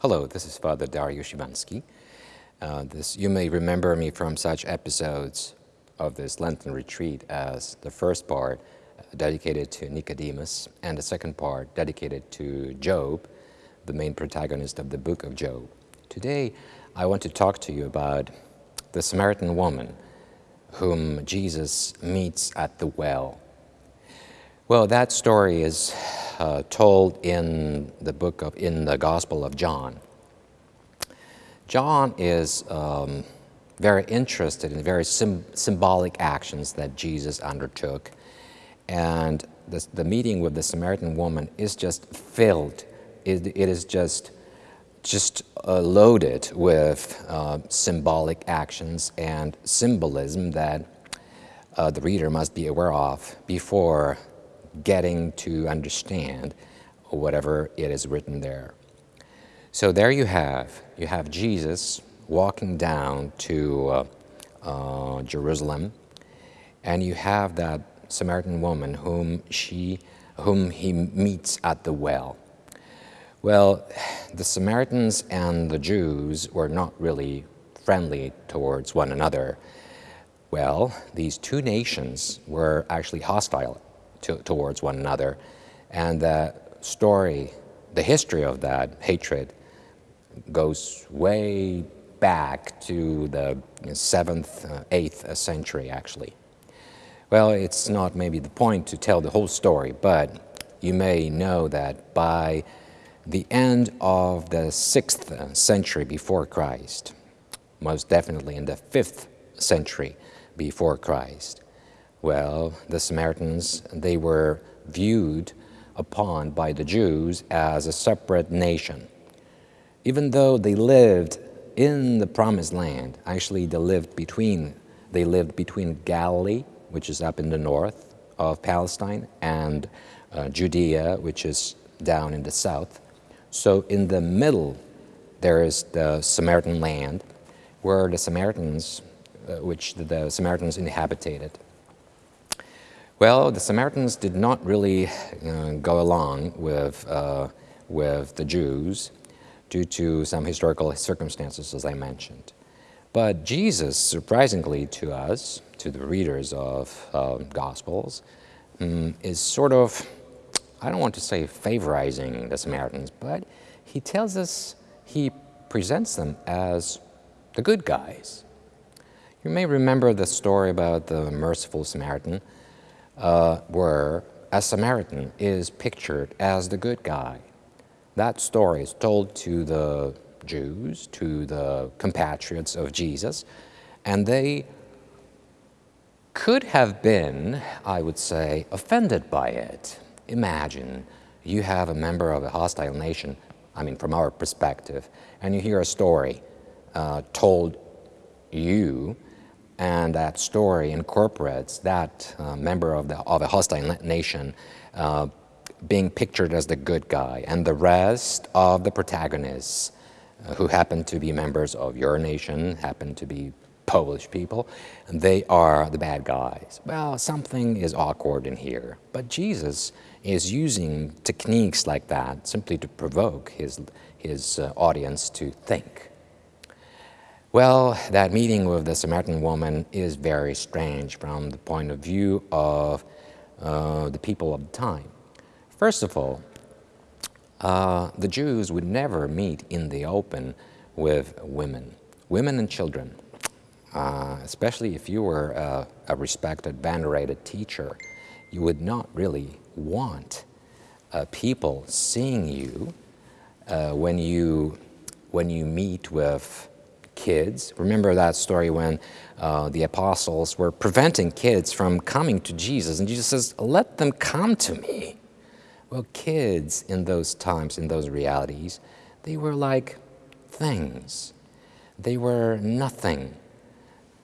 Hello, this is Father Dario Shivansky. Uh, this, you may remember me from such episodes of this Lenten retreat as the first part uh, dedicated to Nicodemus and the second part dedicated to Job, the main protagonist of the book of Job. Today, I want to talk to you about the Samaritan woman whom Jesus meets at the well. Well, that story is uh, told in the book of, in the Gospel of John. John is um, very interested in very symbolic actions that Jesus undertook. And the, the meeting with the Samaritan woman is just filled, it, it is just, just uh, loaded with uh, symbolic actions and symbolism that uh, the reader must be aware of before getting to understand whatever it is written there. So there you have, you have Jesus walking down to uh, uh, Jerusalem, and you have that Samaritan woman whom, she, whom he meets at the well. Well, the Samaritans and the Jews were not really friendly towards one another. Well, these two nations were actually hostile to, towards one another. And the story, the history of that hatred goes way back to the 7th, 8th uh, century, actually. Well, it's not maybe the point to tell the whole story, but you may know that by the end of the 6th century before Christ, most definitely in the 5th century before Christ, well, the Samaritans, they were viewed upon by the Jews as a separate nation. Even though they lived in the promised land, actually they lived between, they lived between Galilee, which is up in the north of Palestine, and uh, Judea, which is down in the south. So in the middle, there is the Samaritan land, where the Samaritans, uh, which the, the Samaritans inhabited. Well, the Samaritans did not really uh, go along with, uh, with the Jews due to some historical circumstances, as I mentioned. But Jesus, surprisingly to us, to the readers of uh, Gospels, um, is sort of, I don't want to say favorizing the Samaritans, but he tells us, he presents them as the good guys. You may remember the story about the merciful Samaritan, uh, where a Samaritan is pictured as the good guy. That story is told to the Jews, to the compatriots of Jesus, and they could have been, I would say, offended by it. Imagine you have a member of a hostile nation, I mean, from our perspective, and you hear a story uh, told you and that story incorporates that uh, member of, the, of a hostile nation uh, being pictured as the good guy, and the rest of the protagonists uh, who happen to be members of your nation, happen to be Polish people, they are the bad guys. Well, something is awkward in here, but Jesus is using techniques like that simply to provoke his, his uh, audience to think. Well, that meeting with the Samaritan woman is very strange from the point of view of uh, the people of the time. First of all, uh, the Jews would never meet in the open with women, women and children, uh, especially if you were a, a, respected, venerated teacher. You would not really want uh, people seeing you uh, when you when you meet with kids. Remember that story when uh, the apostles were preventing kids from coming to Jesus, and Jesus says, let them come to me. Well, kids in those times, in those realities, they were like things. They were nothing.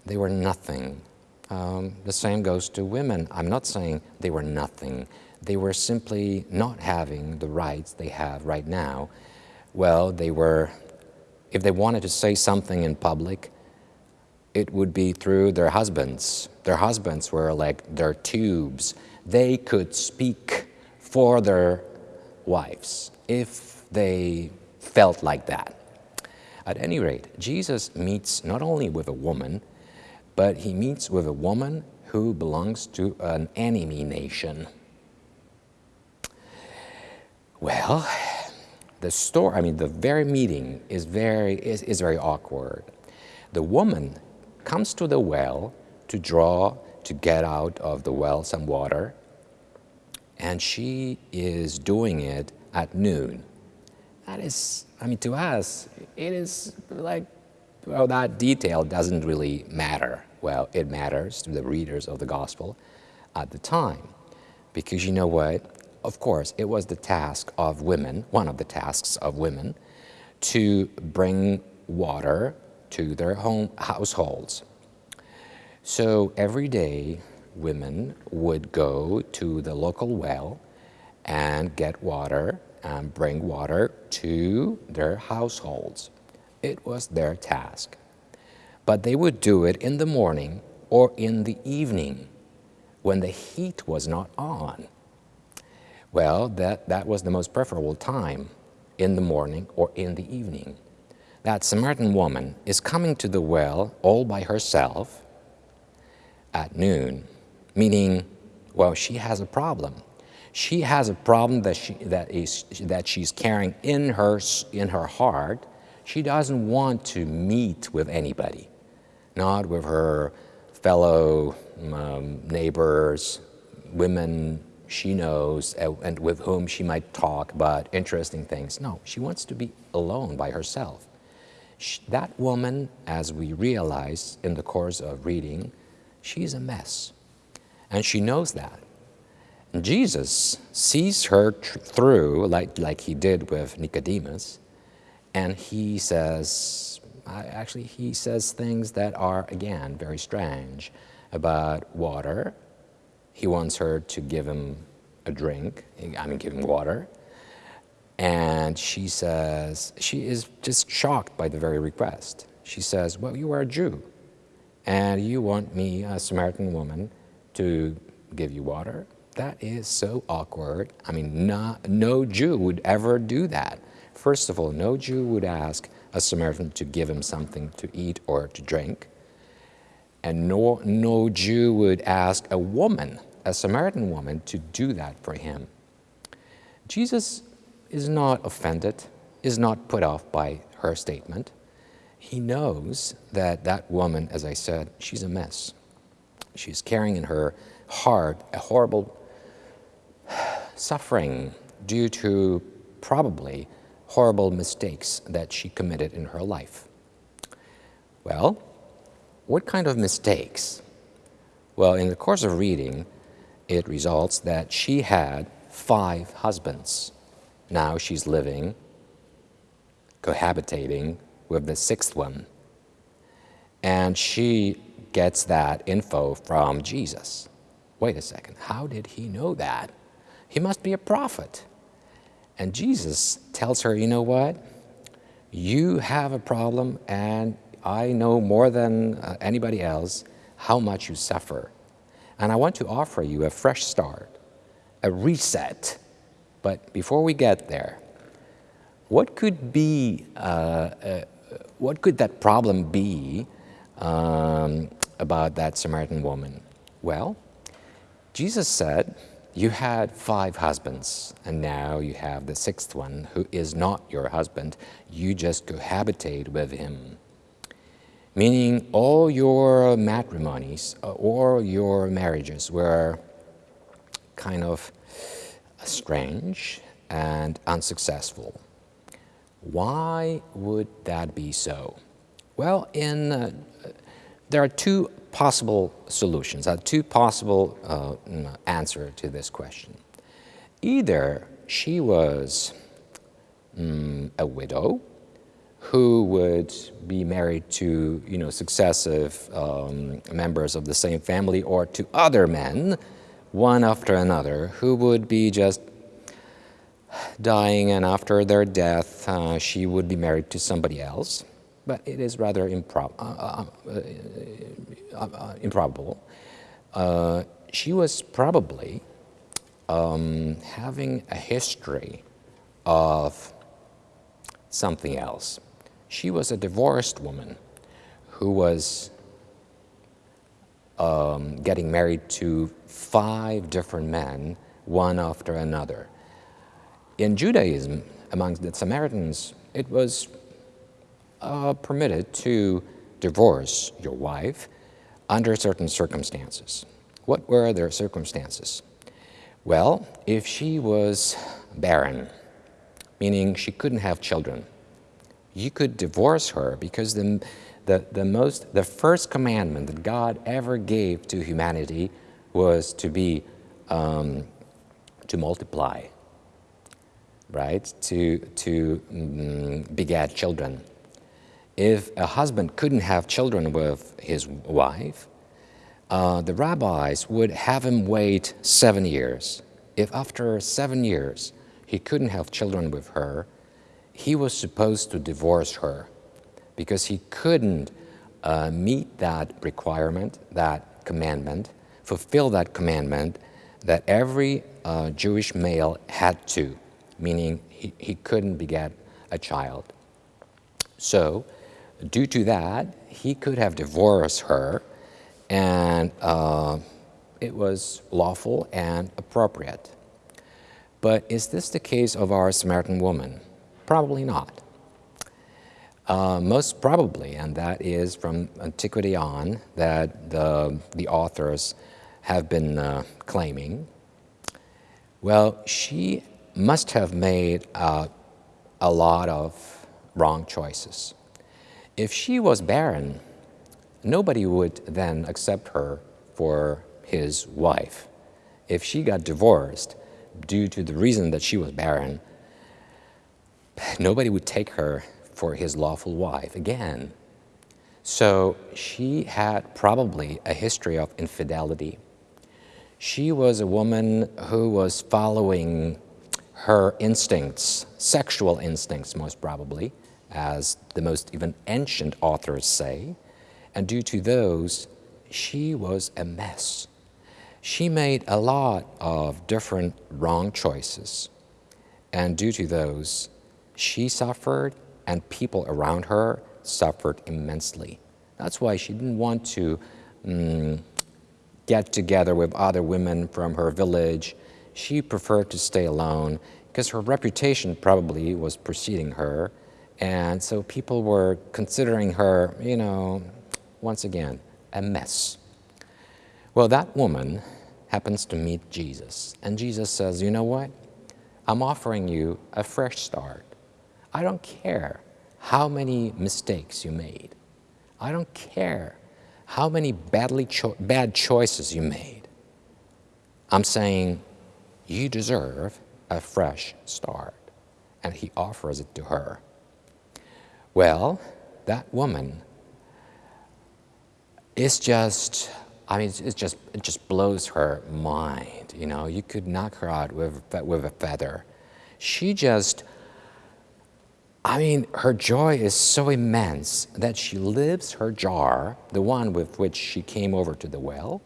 They were nothing. Um, the same goes to women. I'm not saying they were nothing. They were simply not having the rights they have right now. Well, they were if they wanted to say something in public, it would be through their husbands. Their husbands were like their tubes. They could speak for their wives if they felt like that. At any rate, Jesus meets not only with a woman, but he meets with a woman who belongs to an enemy nation. Well, the story, I mean, the very meeting is very, is, is very awkward. The woman comes to the well to draw, to get out of the well some water, and she is doing it at noon. That is, I mean, to us, it is like, well, that detail doesn't really matter. Well, it matters to the readers of the gospel at the time. Because you know what? Of course, it was the task of women, one of the tasks of women, to bring water to their home households. So every day, women would go to the local well and get water and bring water to their households. It was their task. But they would do it in the morning or in the evening when the heat was not on. Well, that, that was the most preferable time, in the morning or in the evening. That Samaritan woman is coming to the well all by herself at noon, meaning, well, she has a problem. She has a problem that, she, that, is, that she's carrying in her, in her heart. She doesn't want to meet with anybody, not with her fellow um, neighbors, women she knows uh, and with whom she might talk about interesting things. No, she wants to be alone by herself. She, that woman, as we realize in the course of reading, she's a mess. And she knows that. And Jesus sees her through, like, like he did with Nicodemus, and he says, actually, he says things that are, again, very strange about water he wants her to give him a drink, I mean, give him water. And she says, she is just shocked by the very request. She says, Well, you are a Jew, and you want me, a Samaritan woman, to give you water? That is so awkward. I mean, not, no Jew would ever do that. First of all, no Jew would ask a Samaritan to give him something to eat or to drink. And no, no Jew would ask a woman, a Samaritan woman, to do that for him. Jesus is not offended, is not put off by her statement. He knows that that woman, as I said, she's a mess. She's carrying in her heart a horrible suffering due to probably horrible mistakes that she committed in her life. Well, what kind of mistakes? Well, in the course of reading, it results that she had five husbands. Now she's living, cohabitating with the sixth one. And she gets that info from Jesus. Wait a second, how did he know that? He must be a prophet. And Jesus tells her, you know what? You have a problem and I know more than uh, anybody else how much you suffer. And I want to offer you a fresh start, a reset. But before we get there, what could be, uh, uh, what could that problem be um, about that Samaritan woman? Well, Jesus said, you had five husbands, and now you have the sixth one who is not your husband. You just cohabitate with him meaning all your matrimonies uh, or your marriages were kind of strange and unsuccessful. Why would that be so? Well, in, uh, there are two possible solutions, uh, two possible uh, mm, answers to this question. Either she was mm, a widow, who would be married to you know, successive um, members of the same family or to other men, one after another, who would be just dying and after their death uh, she would be married to somebody else. But it is rather impro uh, uh, uh, uh improbable. Uh, she was probably um, having a history of something else. She was a divorced woman who was um, getting married to five different men, one after another. In Judaism, among the Samaritans, it was uh, permitted to divorce your wife under certain circumstances. What were their circumstances? Well, if she was barren, meaning she couldn't have children, you could divorce her because the, the, the, most, the first commandment that God ever gave to humanity was to be, um, to multiply, right? To, to um, beget children. If a husband couldn't have children with his wife, uh, the rabbis would have him wait seven years. If after seven years he couldn't have children with her, he was supposed to divorce her because he couldn't uh, meet that requirement, that commandment, fulfill that commandment that every uh, Jewish male had to, meaning he, he couldn't beget a child. So, due to that, he could have divorced her, and uh, it was lawful and appropriate. But is this the case of our Samaritan woman? Probably not. Uh, most probably, and that is from antiquity on, that the, the authors have been uh, claiming. Well, she must have made uh, a lot of wrong choices. If she was barren, nobody would then accept her for his wife. If she got divorced due to the reason that she was barren, nobody would take her for his lawful wife again. So she had probably a history of infidelity. She was a woman who was following her instincts, sexual instincts most probably, as the most even ancient authors say, and due to those, she was a mess. She made a lot of different wrong choices, and due to those, she suffered and people around her suffered immensely. That's why she didn't want to um, get together with other women from her village. She preferred to stay alone because her reputation probably was preceding her. And so people were considering her, you know, once again, a mess. Well, that woman happens to meet Jesus. And Jesus says, You know what? I'm offering you a fresh start. I don't care how many mistakes you made. I don't care how many badly cho bad choices you made. I'm saying you deserve a fresh start. And he offers it to her. Well, that woman is just, I mean, it just, it just blows her mind. You know, you could knock her out with, with a feather. She just I mean, her joy is so immense that she leaves her jar, the one with which she came over to the well,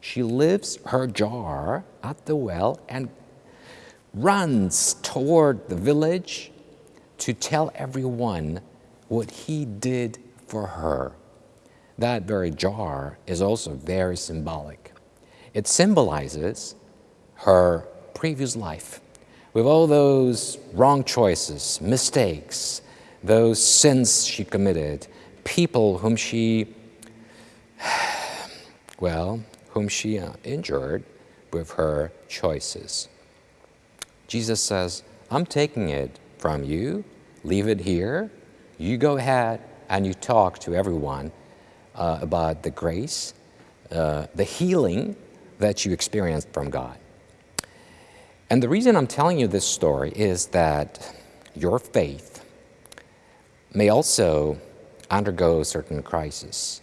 she leaves her jar at the well and runs toward the village to tell everyone what he did for her. That very jar is also very symbolic. It symbolizes her previous life with all those wrong choices, mistakes, those sins she committed, people whom she, well, whom she uh, injured with her choices. Jesus says, I'm taking it from you, leave it here, you go ahead and you talk to everyone uh, about the grace, uh, the healing that you experienced from God. And the reason I'm telling you this story is that your faith may also undergo certain crises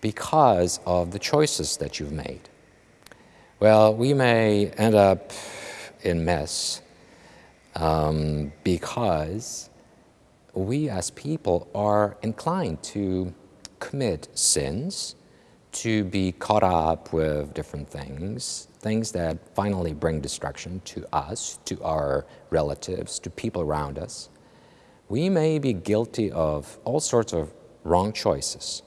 because of the choices that you've made. Well, we may end up in mess um, because we as people are inclined to commit sins, to be caught up with different things, things that finally bring destruction to us, to our relatives, to people around us. we may be guilty of all sorts of wrong choices.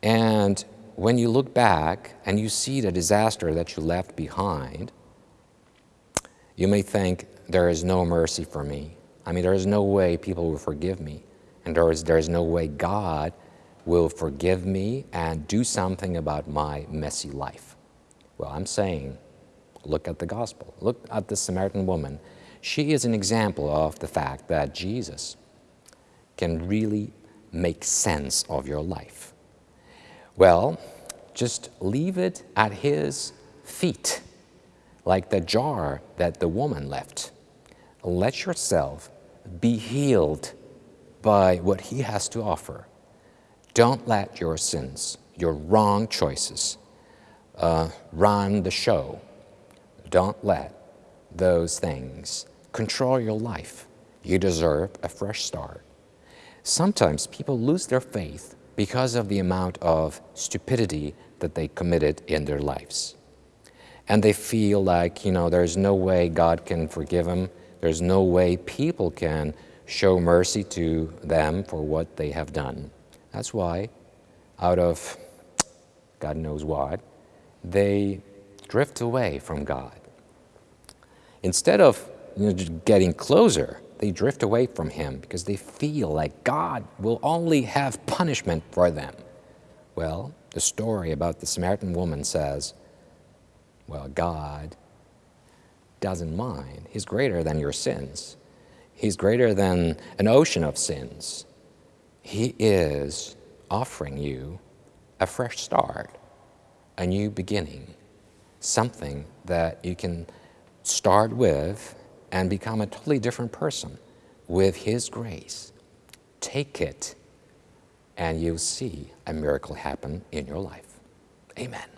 And when you look back and you see the disaster that you left behind, you may think, there is no mercy for me. I mean, there is no way people will forgive me. And there is, there is no way God will forgive me and do something about my messy life. Well, I'm saying, look at the gospel. Look at the Samaritan woman. She is an example of the fact that Jesus can really make sense of your life. Well, just leave it at his feet, like the jar that the woman left. Let yourself be healed by what he has to offer. Don't let your sins, your wrong choices, uh, run the show. Don't let those things control your life. You deserve a fresh start. Sometimes people lose their faith because of the amount of stupidity that they committed in their lives. And they feel like, you know, there's no way God can forgive them. There's no way people can show mercy to them for what they have done. That's why, out of God knows what, they drift away from God. Instead of you know, getting closer, they drift away from Him because they feel like God will only have punishment for them. Well, the story about the Samaritan woman says, well, God doesn't mind. He's greater than your sins. He's greater than an ocean of sins. He is offering you a fresh start, a new beginning, something that you can start with and become a totally different person with His grace. Take it, and you'll see a miracle happen in your life. Amen.